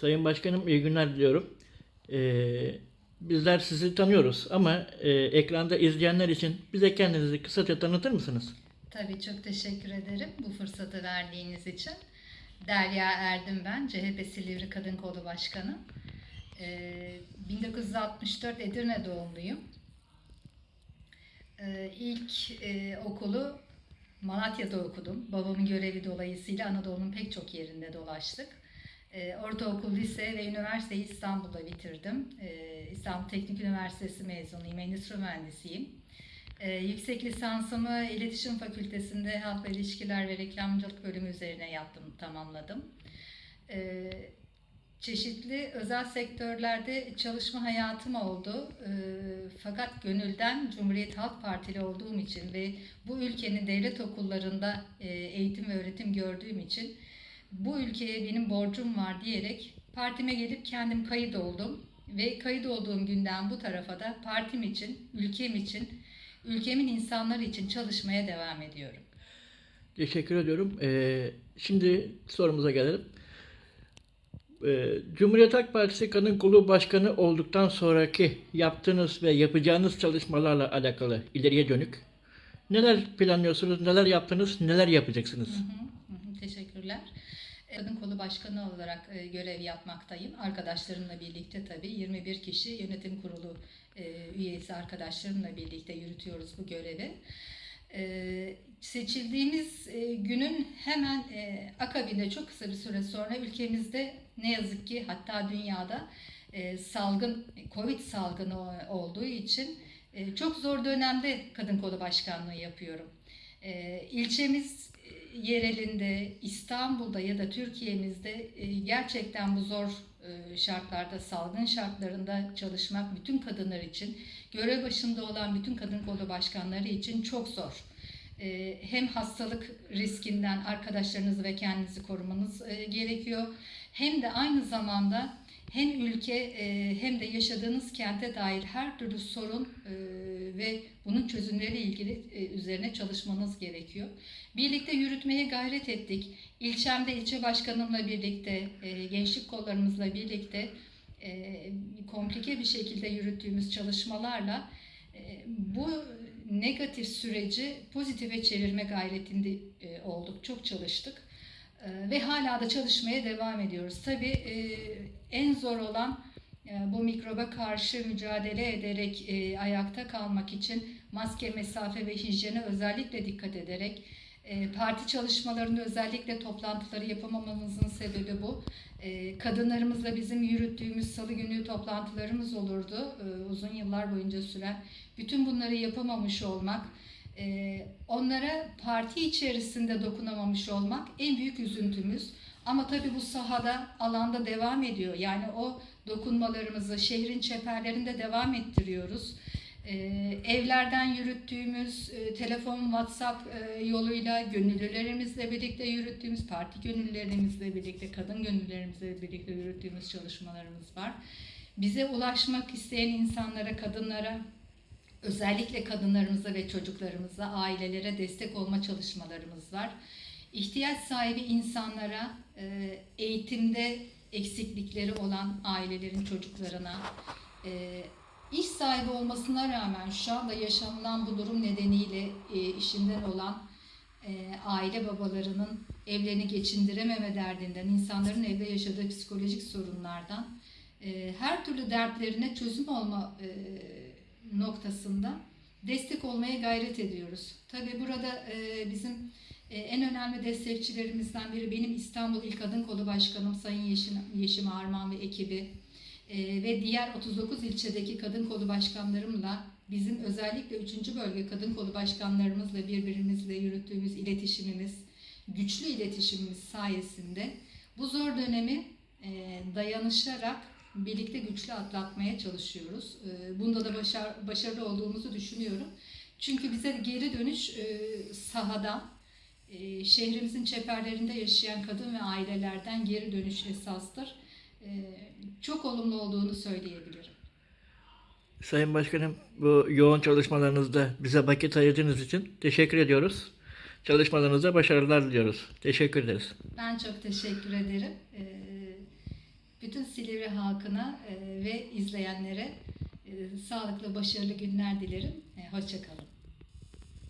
Sayın Başkanım iyi günler diliyorum. Ee, bizler sizi tanıyoruz ama e, ekranda izleyenler için bize kendinizi kısaca tanıtır mısınız? Tabii çok teşekkür ederim bu fırsatı verdiğiniz için. Derya Erdim ben, CHP Silivri Kadın Kolu Başkanı. Ee, 1964 Edirne doğumluyum. Ee, ilk e, okulu Malatya'da okudum. Babamın görevi dolayısıyla Anadolu'nun pek çok yerinde dolaştık. Ee, ortaokul, lise ve üniversiteyi İstanbul'da bitirdim. Ee, İstanbul Teknik Üniversitesi mezunuyum, endüstri mühendisiyim. Ee, yüksek lisansımı İletişim Fakültesi'nde Halkla İlişkiler ve Reklamcılık bölümü üzerine yaptım, tamamladım. Ee, çeşitli özel sektörlerde çalışma hayatım oldu. Ee, fakat gönülden Cumhuriyet Halk Partili olduğum için ve bu ülkenin devlet okullarında e, eğitim ve öğretim gördüğüm için bu ülkeye benim borcum var diyerek partime gelip kendim kayıt oldum. Ve kayıt olduğum günden bu tarafa da partim için, ülkem için, ülkemin insanları için çalışmaya devam ediyorum. Teşekkür ediyorum. Ee, şimdi sorumuza gelelim. Ee, Cumhuriyet Halk Partisi Kadın Kolu Başkanı olduktan sonraki yaptığınız ve yapacağınız çalışmalarla alakalı ileriye dönük neler planlıyorsunuz, neler yaptınız, neler yapacaksınız? Hı hı, hı, Teşekkürler. Kadın Kolu Başkanı olarak e, görev yapmaktayım. Arkadaşlarımla birlikte tabii 21 kişi yönetim kurulu e, üyesi arkadaşlarımla birlikte yürütüyoruz bu görevi. E, seçildiğimiz günün hemen akabinde çok kısa bir süre sonra ülkemizde ne yazık ki hatta dünyada salgın, Covid salgını olduğu için çok zor dönemde Kadın Kolu Başkanlığı yapıyorum. E, ilçemiz yerelinde, İstanbul'da ya da Türkiye'mizde e, gerçekten bu zor e, şartlarda, salgın şartlarında çalışmak bütün kadınlar için, görev başında olan bütün kadın kolu başkanları için çok zor. E, Hem hastalık riskinden arkadaşlarınızı ve kendinizi korumanız gerekiyor. Hem de aynı zamanda hem ülke e, hem de yaşadığınız kente dair her türlü sorun e, ve bunun çözümleriyle ilgili e, üzerine çalışmanız gerekiyor. Birlikte yürütmeye gayret ettik. İlçemde ilçe başkanımla birlikte, gençlik kollarımızla birlikte komplike bir şekilde yürüttüğümüz çalışmalarla bu negatif süreci pozitife çevirme gayretinde olduk. Çok çalıştık. E, ve hala da çalışmaya devam ediyoruz. Tabii e, en zor olan e, bu mikroba karşı mücadele ederek e, ayakta kalmak için maske, mesafe ve hijyene özellikle dikkat ederek parti çalışmalarında özellikle toplantıları yapamamamızın sebebi bu. Kadınlarımızla bizim yürüttüğümüz salı günü toplantılarımız olurdu. uzun yıllar boyunca süren. Bütün bunları yapamamış olmak, onlara parti içerisinde dokunamamış olmak en büyük üzüntümüz. Ama tabii bu sahada, alanda devam ediyor. Yani o dokunmalarımızı şehrin çeperlerinde devam ettiriyoruz. Ee, evlerden yürüttüğümüz e, telefon, WhatsApp e, yoluyla gönüllülerimizle birlikte yürüttüğümüz, parti gönüllülerimizle birlikte, kadın gönüllülerimizle birlikte yürüttüğümüz çalışmalarımız var. Bize ulaşmak isteyen insanlara, kadınlara, özellikle kadınlarımıza ve çocuklarımıza, ailelere destek olma çalışmalarımız var. İhtiyaç sahibi insanlara e, eğitimde eksiklikleri olan ailelerin çocuklarına, e, iş sahibi olmasına rağmen şu anda yaşanılan bu durum nedeniyle e, işinden olan aile babalarının evlerini geçindirememe derdinden, insanların evde yaşadığı psikolojik sorunlardan, her türlü dertlerine çözüm olma noktasında destek olmaya gayret ediyoruz. Tabii burada e, bizim e, en önemli destekçilerimizden biri benim İstanbul İl Kadın Kolu Başkanım Sayın Yeşim, Yeşim Arman ve ekibi e, ve diğer 39 ilçedeki kadın kolu başkanlarımla bizim özellikle 3. bölge kadın kolu başkanlarımızla birbirimizle yürüttüğümüz iletişimimiz, güçlü iletişimimiz sayesinde bu zor dönemi dayanışarak birlikte güçlü atlatmaya çalışıyoruz. E, bunda da başar, başarılı olduğumuzu düşünüyorum. Çünkü bize geri dönüş e, sahadan, e, şehrimizin çeperlerinde yaşayan kadın ve ailelerden geri dönüş esastır. E, çok olumlu olduğunu söyleyebilirim. Sayın Başkanım bu yoğun çalışmalarınızda bize vakit ayırdığınız için teşekkür ediyoruz. Çalışmalarınızda başarılar diliyoruz. Teşekkür ederiz. Ben çok teşekkür ederim. Bütün Silivri halkına e, ve izleyenlere e, sağlıklı, başarılı günler dilerim. E, Hoşçakalın.